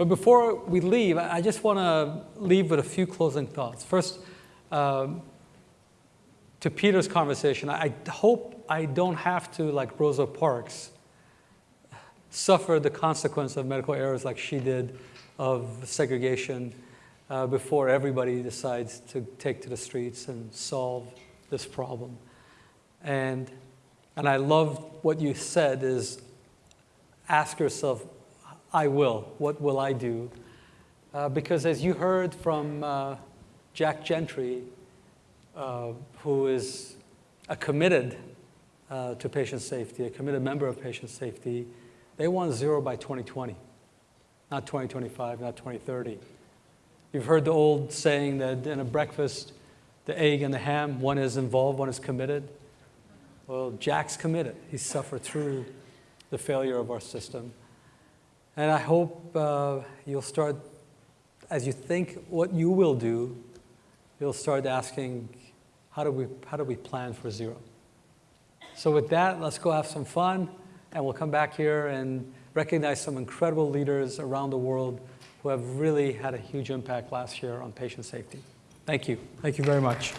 But before we leave, I just want to leave with a few closing thoughts. First, um, to Peter's conversation, I hope I don't have to, like Rosa Parks, suffer the consequence of medical errors like she did of segregation uh, before everybody decides to take to the streets and solve this problem. And, and I love what you said is ask yourself, I will, what will I do? Uh, because as you heard from uh, Jack Gentry, uh, who is a committed uh, to patient safety, a committed member of patient safety, they want zero by 2020, not 2025, not 2030. You've heard the old saying that in a breakfast, the egg and the ham, one is involved, one is committed. Well, Jack's committed. He suffered through the failure of our system. And I hope uh, you'll start, as you think what you will do, you'll start asking, how do we, how do we plan for zero? So with that, let's go have some fun, and we'll come back here and recognize some incredible leaders around the world who have really had a huge impact last year on patient safety. Thank you. Thank you very much.